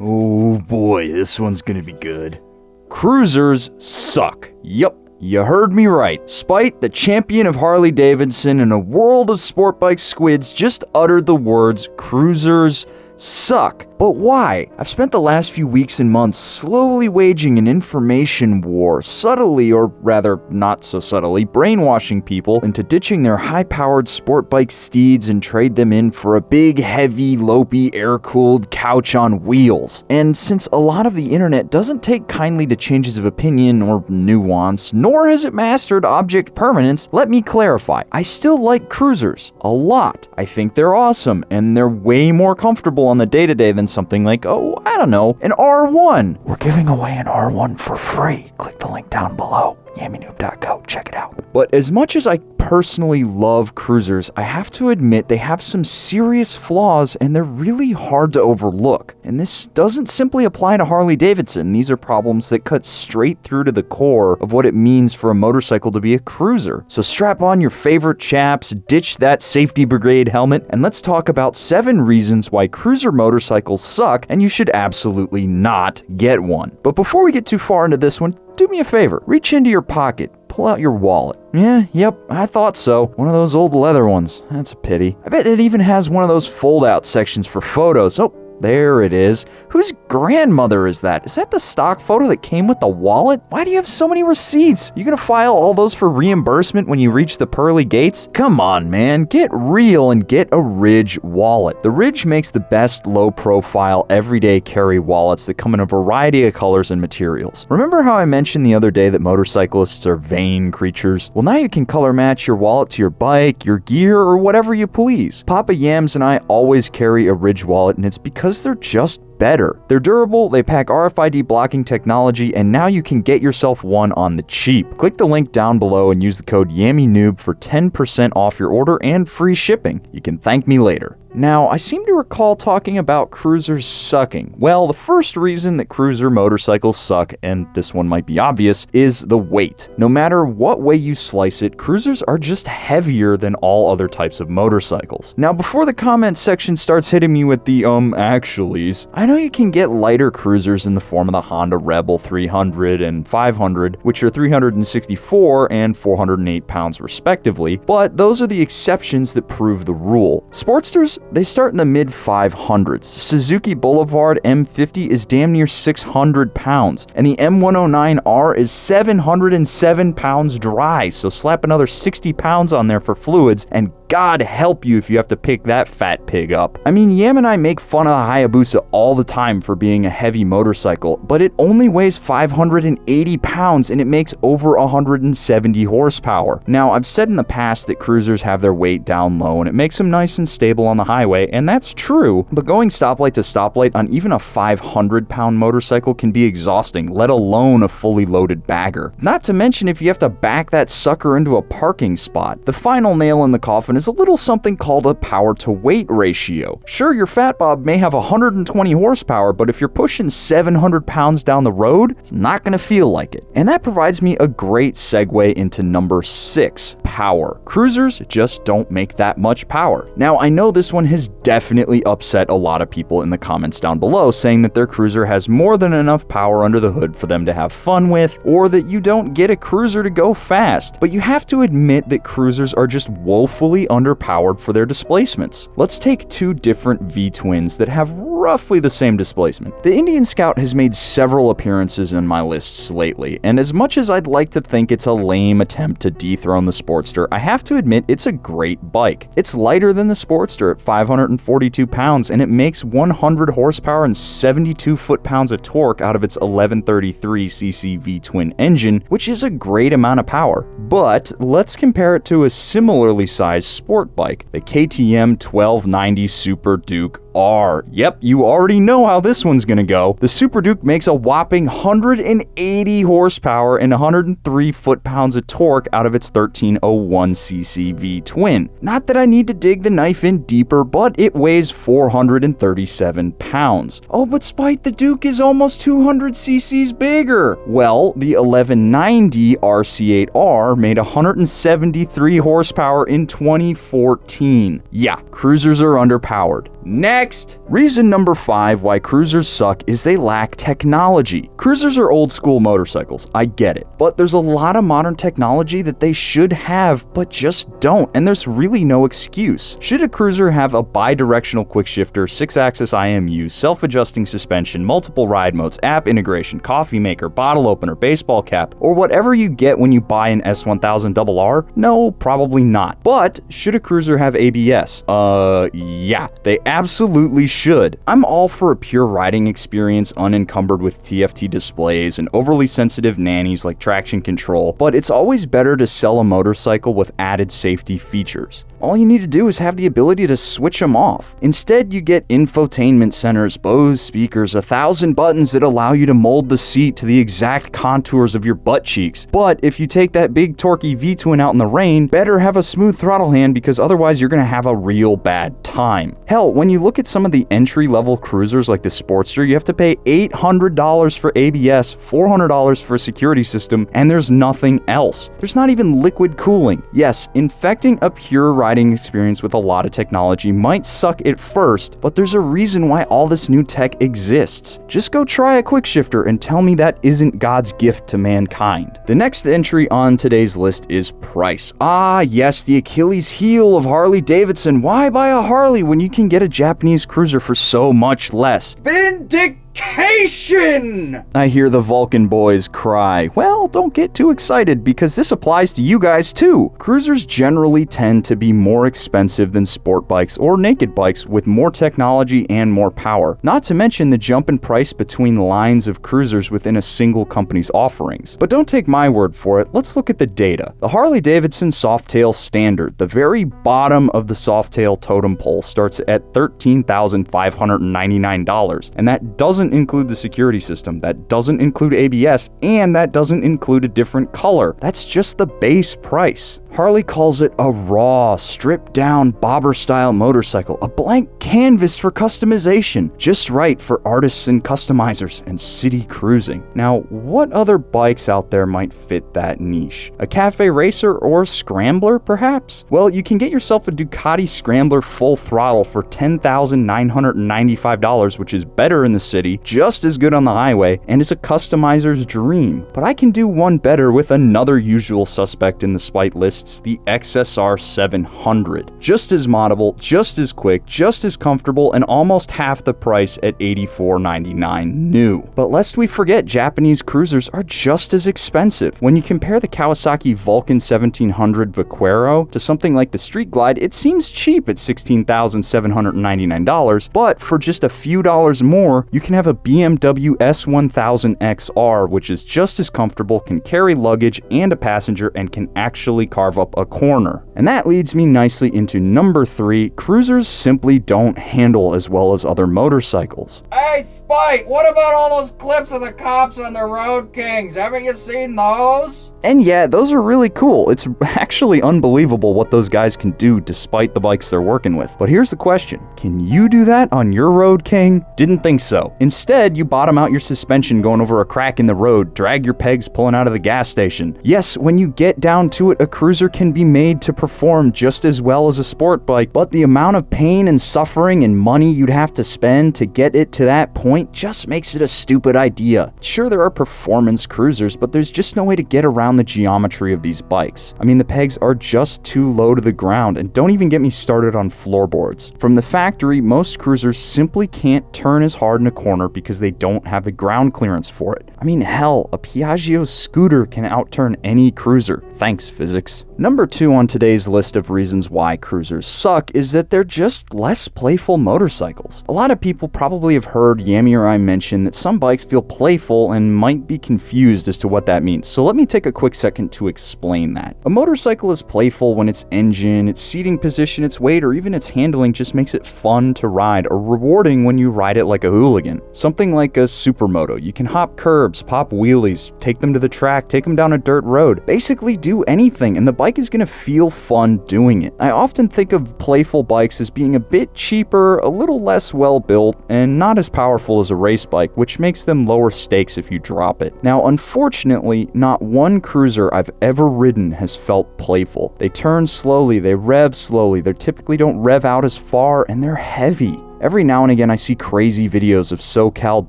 Oh boy, this one's gonna be good. Cruisers suck. Yup, you heard me right. Spite, the champion of Harley Davidson in a world of sport bike squids, just uttered the words cruisers suck. But why? I've spent the last few weeks and months slowly waging an information war, subtly, or rather not so subtly, brainwashing people into ditching their high powered sport bike steeds and trade them in for a big, heavy, lopey, air cooled couch on wheels. And since a lot of the internet doesn't take kindly to changes of opinion or nuance, nor has it mastered object permanence, let me clarify. I still like cruisers. A lot. I think they're awesome, and they're way more comfortable on the day to day than something like, oh, I don't know, an R1. We're giving away an R1 for free. Click the link down below yammynoob.co. Check it out. But as much as I personally love cruisers, I have to admit they have some serious flaws and they're really hard to overlook. And this doesn't simply apply to Harley Davidson. These are problems that cut straight through to the core of what it means for a motorcycle to be a cruiser. So strap on your favorite chaps, ditch that safety brigade helmet, and let's talk about seven reasons why cruiser motorcycles suck and you should absolutely not get one. But before we get too far into this one, do me a favor, reach into your pocket, pull out your wallet. Yeah, yep, I thought so. One of those old leather ones. That's a pity. I bet it even has one of those fold out sections for photos. Oh, there it is. Whose grandmother is that? Is that the stock photo that came with the wallet? Why do you have so many receipts? You gonna file all those for reimbursement when you reach the pearly gates? Come on, man. Get real and get a Ridge wallet. The Ridge makes the best low profile, everyday carry wallets that come in a variety of colors and materials. Remember how I mentioned the other day that motorcyclists are vain creatures? Well, now you can color match your wallet to your bike, your gear, or whatever you please. Papa Yams and I always carry a Ridge wallet, and it's because they're just better. They're durable, they pack RFID blocking technology, and now you can get yourself one on the cheap. Click the link down below and use the code YAMMYNOOB for 10% off your order and free shipping. You can thank me later. Now, I seem to recall talking about cruisers sucking. Well, the first reason that cruiser motorcycles suck, and this one might be obvious, is the weight. No matter what way you slice it, cruisers are just heavier than all other types of motorcycles. Now, before the comment section starts hitting me with the um actuallys, I know you can get lighter cruisers in the form of the Honda Rebel 300 and 500, which are 364 and 408 pounds respectively, but those are the exceptions that prove the rule. Sportsters they start in the mid 500s. Suzuki Boulevard M50 is damn near 600 pounds, and the M109R is 707 pounds dry, so slap another 60 pounds on there for fluids, and God help you if you have to pick that fat pig up. I mean, Yam and I make fun of the Hayabusa all the time for being a heavy motorcycle, but it only weighs 580 pounds and it makes over 170 horsepower. Now, I've said in the past that cruisers have their weight down low and it makes them nice and stable on the highway, and that's true, but going stoplight to stoplight on even a 500 pound motorcycle can be exhausting, let alone a fully loaded bagger. Not to mention if you have to back that sucker into a parking spot. The final nail in the coffin is a little something called a power to weight ratio. Sure, your Fat Bob may have 120 horsepower, but if you're pushing 700 pounds down the road, it's not going to feel like it. And that provides me a great segue into number six power. Cruisers just don't make that much power. Now, I know this one has definitely upset a lot of people in the comments down below, saying that their cruiser has more than enough power under the hood for them to have fun with, or that you don't get a cruiser to go fast. But you have to admit that cruisers are just woefully underpowered for their displacements. Let's take two different V-twins that have roughly the same displacement. The Indian Scout has made several appearances in my lists lately, and as much as I'd like to think it's a lame attempt to dethrone the Sportster, I have to admit it's a great bike. It's lighter than the Sportster at 542 pounds, and it makes 100 horsepower and 72 foot-pounds of torque out of its 1133cc V-twin engine, which is a great amount of power. But let's compare it to a similarly sized sport bike, the KTM 1290 Super Duke Yep, you already know how this one's gonna go. The Super Duke makes a whopping 180 horsepower and 103 foot-pounds of torque out of its 1301cc V-twin. Not that I need to dig the knife in deeper, but it weighs 437 pounds. Oh, but Spite the Duke is almost 200 cc's bigger. Well, the 1190 RC8R made 173 horsepower in 2014. Yeah, cruisers are underpowered. Next! Reason number five why cruisers suck is they lack technology. Cruisers are old school motorcycles, I get it, but there's a lot of modern technology that they should have, but just don't, and there's really no excuse. Should a cruiser have a bi directional quick shifter, 6 axis IMU, self adjusting suspension, multiple ride modes, app integration, coffee maker, bottle opener, baseball cap, or whatever you get when you buy an S1000RR? No, probably not. But should a cruiser have ABS? Uh, yeah, they absolutely should. I'm all for a pure riding experience unencumbered with TFT displays and overly sensitive nannies like traction control, but it's always better to sell a motorcycle with added safety features. All you need to do is have the ability to switch them off. Instead, you get infotainment centers, Bose speakers, a thousand buttons that allow you to mold the seat to the exact contours of your butt cheeks. But if you take that big torquey V-twin out in the rain, better have a smooth throttle hand because otherwise you're gonna have a real bad time. Hell, when you look at some of the entry-level cruisers like the Sportster, you have to pay $800 for ABS, $400 for a security system, and there's nothing else. There's not even liquid cooling. Yes, infecting a pure riding experience with a lot of technology might suck at first, but there's a reason why all this new tech exists. Just go try a quick shifter and tell me that isn't God's gift to mankind. The next entry on today's list is price. Ah, yes, the Achilles heel of Harley Davidson. Why buy a Harley when you can get a Japanese cruiser for so much less? Vindic Vacation! I hear the Vulcan boys cry. Well, don't get too excited because this applies to you guys too. Cruisers generally tend to be more expensive than sport bikes or naked bikes with more technology and more power. Not to mention the jump in price between lines of cruisers within a single company's offerings. But don't take my word for it, let's look at the data. The Harley Davidson Softail Standard, the very bottom of the Softail totem pole, starts at $13,599, and that doesn't doesn't include the security system, that doesn't include ABS, and that doesn't include a different color. That's just the base price. Harley calls it a raw, stripped down bobber style motorcycle, a blank canvas for customization, just right for artists and customizers and city cruising. Now, what other bikes out there might fit that niche? A cafe racer or scrambler, perhaps? Well, you can get yourself a Ducati Scrambler full throttle for $10,995, which is better in the city, just as good on the highway, and is a customizer's dream. But I can do one better with another usual suspect in the spite list the XSR 700. Just as moddable, just as quick, just as comfortable, and almost half the price at $84.99 new. But lest we forget, Japanese cruisers are just as expensive. When you compare the Kawasaki Vulcan 1700 Vaquero to something like the Street Glide, it seems cheap at $16,799, but for just a few dollars more, you can have a BMW S1000 XR, which is just as comfortable, can carry luggage and a passenger, and can actually carve carve up a corner. And that leads me nicely into number three cruisers simply don't handle as well as other motorcycles. Hey, Spite, what about all those clips of the cops on the Road Kings? Haven't you seen those? And yeah, those are really cool. It's actually unbelievable what those guys can do despite the bikes they're working with. But here's the question Can you do that on your Road King? Didn't think so. Instead, you bottom out your suspension going over a crack in the road, drag your pegs pulling out of the gas station. Yes, when you get down to it, a cruiser can be made to perform just as well as a sport bike, but the amount of pain and suffering and money you'd have to spend to get it to that point just makes it a stupid idea. Sure, there are performance cruisers, but there's just no way to get around the geometry of these bikes. I mean, the pegs are just too low to the ground, and don't even get me started on floorboards. From the factory, most cruisers simply can't turn as hard in a corner because they don't have the ground clearance for it. I mean, hell, a Piaggio scooter can outturn any cruiser. Thanks, physics. Number two on today's list of reasons why cruisers suck is that they're just less playful motorcycles. A lot of people probably have heard Yami or I mention that some bikes feel playful and might be confused as to what that means, so let me take a quick second to explain that. A motorcycle is playful when its engine, its seating position, its weight, or even its handling just makes it fun to ride or rewarding when you ride it like a hooligan. Something like a supermoto. You can hop curbs, pop wheelies, take them to the track, take them down a dirt road, basically do anything, and the bike is going to feel fun doing it. I often think of playful bikes as being a bit cheaper, a little less well built, and not as powerful as a race bike, which makes them lower stakes if you drop it. Now, unfortunately, not one cruiser I've ever ridden has felt playful. They turn slowly, they rev slowly, they typically don't rev out as far, and they're heavy. Every now and again, I see crazy videos of SoCal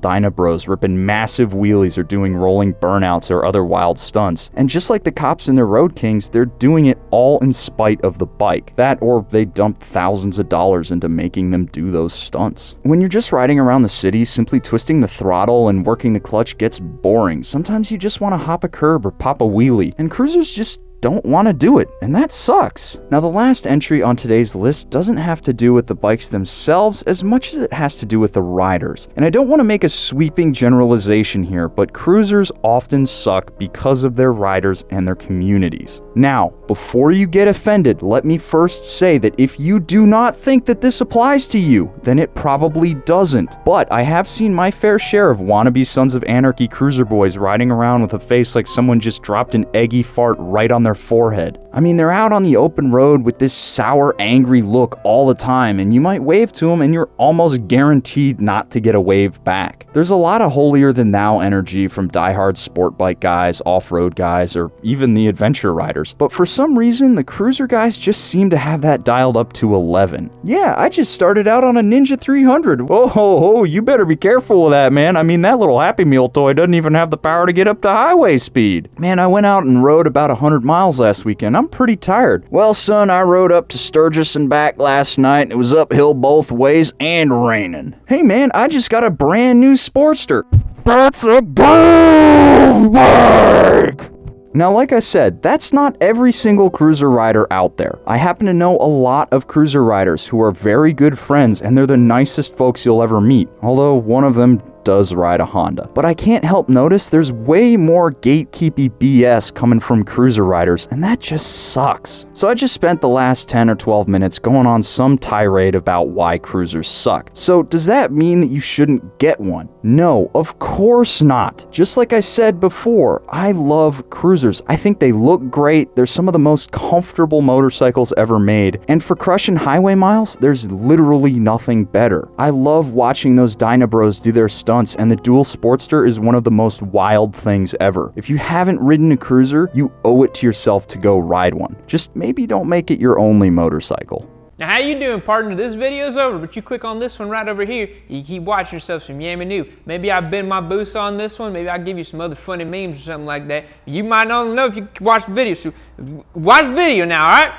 Dynabros ripping massive wheelies or doing rolling burnouts or other wild stunts. And just like the cops in their Road Kings, they're doing it all in spite of the bike. That or they dumped thousands of dollars into making them do those stunts. When you're just riding around the city, simply twisting the throttle and working the clutch gets boring. Sometimes you just want to hop a curb or pop a wheelie, and cruisers just don't want to do it, and that sucks. Now, the last entry on today's list doesn't have to do with the bikes themselves as much as it has to do with the riders. And I don't want to make a sweeping generalization here, but cruisers often suck because of their riders and their communities. Now, before you get offended, let me first say that if you do not think that this applies to you, then it probably doesn't. But I have seen my fair share of wannabe Sons of Anarchy cruiser boys riding around with a face like someone just dropped an eggy fart right on their forehead. I mean, they're out on the open road with this sour, angry look all the time, and you might wave to them and you're almost guaranteed not to get a wave back. There's a lot of holier than thou energy from diehard sport bike guys, off road guys, or even the adventure riders, but for some reason, the cruiser guys just seem to have that dialed up to 11. Yeah, I just started out on a Ninja 300. Oh, ho, you better be careful with that, man. I mean, that little Happy Meal toy doesn't even have the power to get up to highway speed. Man, I went out and rode about 100 miles last weekend. I'm pretty tired. Well, son, I rode up to Sturgis and back last night. It was uphill both ways and raining. Hey, man, I just got a brand new Sportster. That's a girl's bike! Now, like I said, that's not every single cruiser rider out there. I happen to know a lot of cruiser riders who are very good friends and they're the nicest folks you'll ever meet, although one of them does ride a Honda. But I can't help notice there's way more gatekeepy BS coming from cruiser riders, and that just sucks. So I just spent the last 10 or 12 minutes going on some tirade about why cruisers suck. So does that mean that you shouldn't get one? No, of course not. Just like I said before, I love cruisers. I think they look great. They're some of the most comfortable motorcycles ever made. And for crushing highway miles, there's literally nothing better. I love watching those Dynabros do their stunts stunts, and the Dual Sportster is one of the most wild things ever. If you haven't ridden a cruiser, you owe it to yourself to go ride one. Just maybe don't make it your only motorcycle. Now how you doing partner? This video's over, but you click on this one right over here, you keep watching yourself some Yammy New. Maybe I bend my boost on this one, maybe I'll give you some other funny memes or something like that. You might not know if you watch the video, so watch the video now, alright?